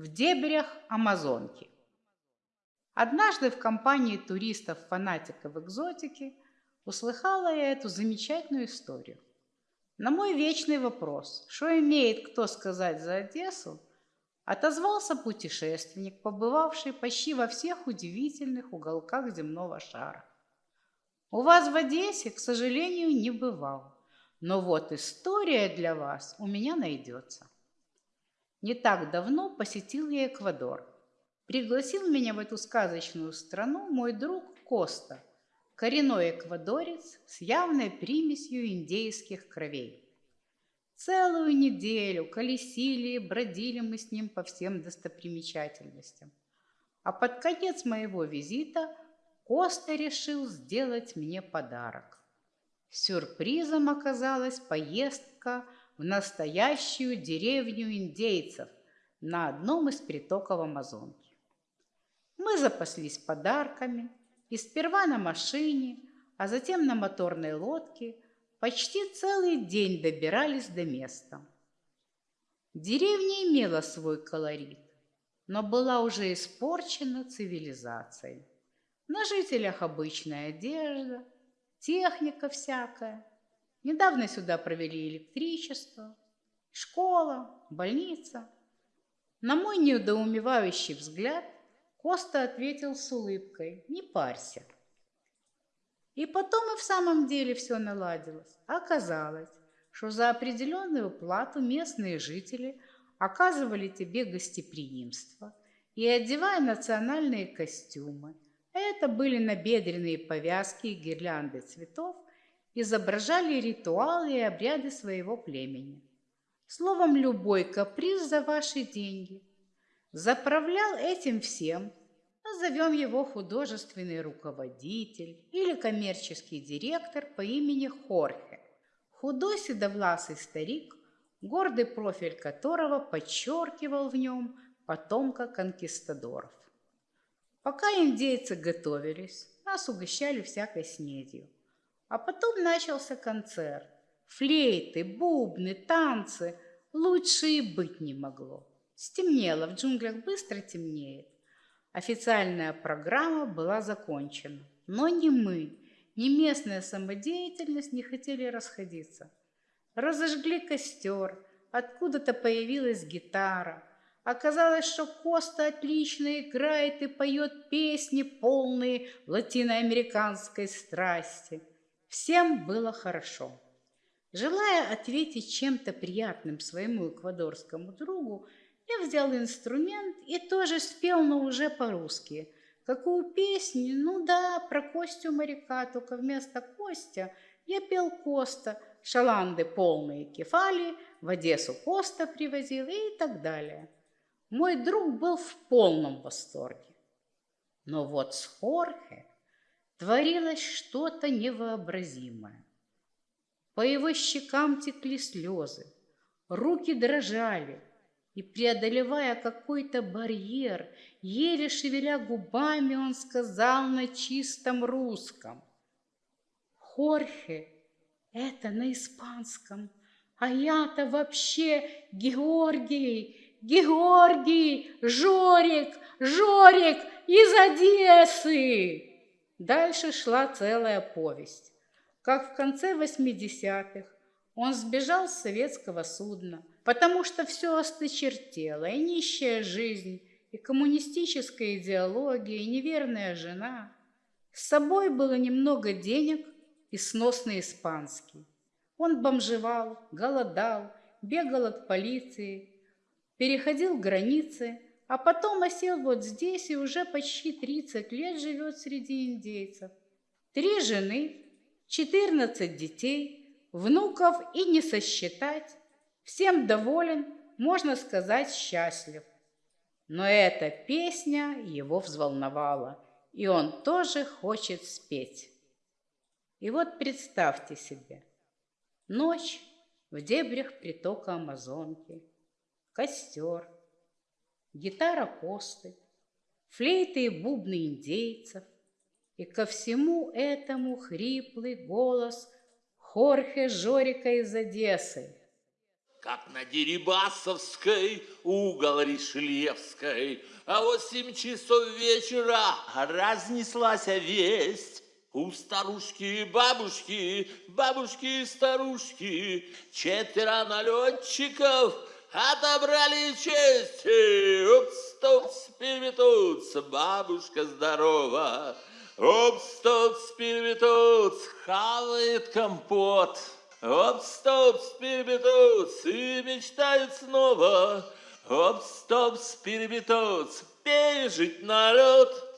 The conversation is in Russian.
в дебрях Амазонки. Однажды в компании туристов-фанатиков экзотики услыхала я эту замечательную историю. На мой вечный вопрос, что имеет кто сказать за Одессу, отозвался путешественник, побывавший почти во всех удивительных уголках земного шара. У вас в Одессе, к сожалению, не бывал, но вот история для вас у меня найдется. Не так давно посетил я Эквадор. Пригласил меня в эту сказочную страну мой друг Коста, коренной эквадорец с явной примесью индейских кровей. Целую неделю колесили и бродили мы с ним по всем достопримечательностям. А под конец моего визита Коста решил сделать мне подарок. Сюрпризом оказалась поездка в настоящую деревню индейцев на одном из притоков Амазонки. Мы запаслись подарками и сперва на машине, а затем на моторной лодке почти целый день добирались до места. Деревня имела свой колорит, но была уже испорчена цивилизацией. На жителях обычная одежда, техника всякая, Недавно сюда провели электричество, школа, больница. На мой недоумевающий взгляд Коста ответил с улыбкой «Не парься». И потом и в самом деле все наладилось. Оказалось, что за определенную плату местные жители оказывали тебе гостеприимство и одевая национальные костюмы. Это были набедренные повязки и гирлянды цветов – изображали ритуалы и обряды своего племени. Словом, любой каприз за ваши деньги. Заправлял этим всем, назовем его художественный руководитель или коммерческий директор по имени Хорхе. Худой седовласый старик, гордый профиль которого подчеркивал в нем потомка конкистадоров. Пока индейцы готовились, нас угощали всякой снедью. А потом начался концерт. Флейты, бубны, танцы. Лучше и быть не могло. Стемнело, в джунглях быстро темнеет. Официальная программа была закончена. Но ни мы, ни местная самодеятельность не хотели расходиться. Разожгли костер, откуда-то появилась гитара. Оказалось, что Коста отлично играет и поет песни, полные латиноамериканской страсти. Всем было хорошо. Желая ответить чем-то приятным своему эквадорскому другу, я взял инструмент и тоже спел, но уже по-русски. Какую песню? Ну да, про Костю моряка, только вместо Костя я пел Коста, шаланды полные кефали, в Одессу Коста привозил и так далее. Мой друг был в полном восторге. Но вот с Хорхе Творилось что-то невообразимое. По его щекам текли слезы, руки дрожали, и, преодолевая какой-то барьер, еле шевеля губами, он сказал на чистом русском. «Хорхе, это на испанском, а я-то вообще Георгий, Георгий, Жорик, Жорик из Одессы!» Дальше шла целая повесть. Как в конце 80-х он сбежал с советского судна, потому что все осточертело, и нищая жизнь, и коммунистическая идеология, и неверная жена. С собой было немного денег и сносный испанский. Он бомжевал, голодал, бегал от полиции, переходил границы, а потом осел вот здесь и уже почти 30 лет живет среди индейцев. Три жены, 14 детей, внуков и не сосчитать. Всем доволен, можно сказать, счастлив. Но эта песня его взволновала, и он тоже хочет спеть. И вот представьте себе, ночь в дебрях притока Амазонки, костер – гитара Косты, флейты и бубны индейцев, и ко всему этому хриплый голос Хорхе Жорика из Одессы. как на Дерибасовской, угол Ришлевской. А восемь часов вечера разнеслась весть. У старушки и бабушки, бабушки и старушки, четверо налетчиков отобрали честь. Упс, тупс, переметутся, бабушка здорова. Упс, тупс, переметутся, хавает компот. Оп-стоп, перебетутся и мечтают снова. Оп-стоп, перебетутся, пережить налет.